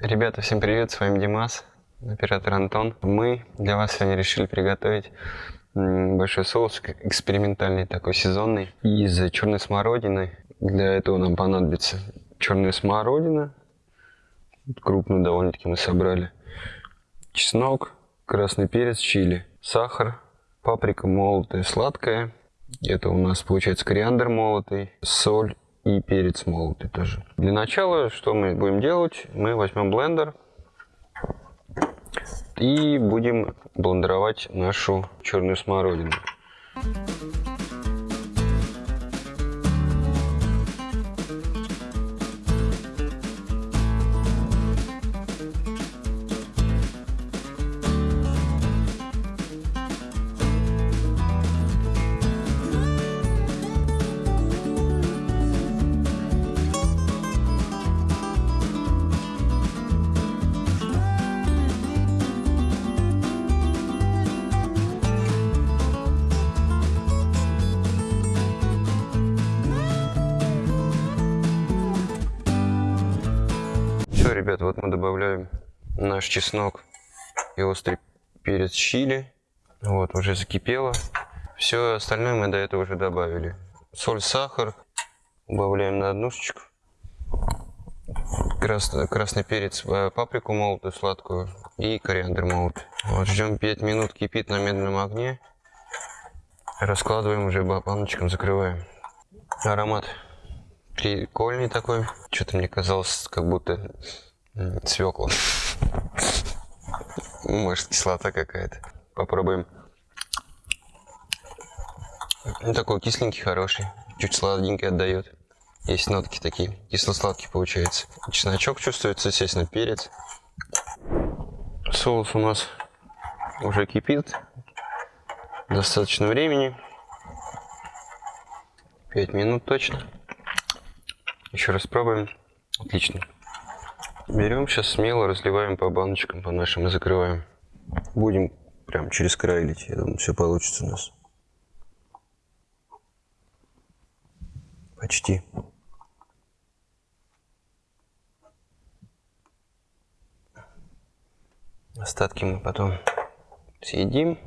Ребята, всем привет, с вами Димас, оператор Антон. Мы для вас сегодня решили приготовить большой соус, экспериментальный такой сезонный, из черной смородины. Для этого нам понадобится черная смородина, крупную довольно-таки мы собрали, чеснок, красный перец, чили, сахар, паприка молотая, сладкая, это у нас получается кориандр молотый, соль и перец молотый тоже. Для начала, что мы будем делать? Мы возьмем блендер и будем блендеровать нашу черную смородину. Ребят, вот мы добавляем наш чеснок и острый перец чили. Вот, уже закипело. Все остальное мы до этого уже добавили. Соль, сахар. Убавляем на однушечку. Красный, красный перец, э, паприку молотую, сладкую и кориандр молотый. Вот, ждем 5 минут, кипит на медленном огне. Раскладываем уже баночком, закрываем. Аромат прикольный такой. Что-то мне казалось, как будто свекла. Может, кислота какая-то. Попробуем. Ну, такой кисленький, хороший. Чуть сладенький отдает. Есть нотки такие, кисло-сладкий получается. Чесночок чувствуется, естественно, перец. Соус у нас уже кипит. Достаточно времени. 5 минут точно. Еще раз пробуем. Отлично. Берем сейчас смело, разливаем по баночкам, по нашим и закрываем. Будем прям через край лить. Я думаю, все получится у нас. Почти. Остатки мы потом съедим.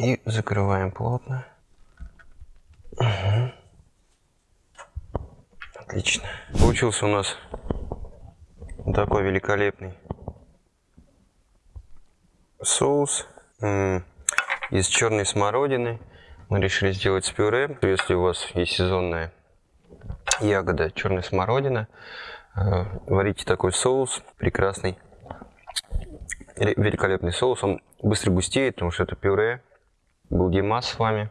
И закрываем плотно. Угу. Отлично. Получился у нас такой великолепный соус из черной смородины. Мы решили сделать с пюре. Если у вас есть сезонная ягода черная смородина, э, варите такой соус прекрасный, великолепный соус. Он быстро густеет, потому что это пюре. Был Димас с вами,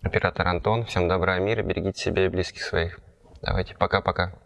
оператор Антон. Всем добра и мира, берегите себя и близких своих. Давайте, пока-пока.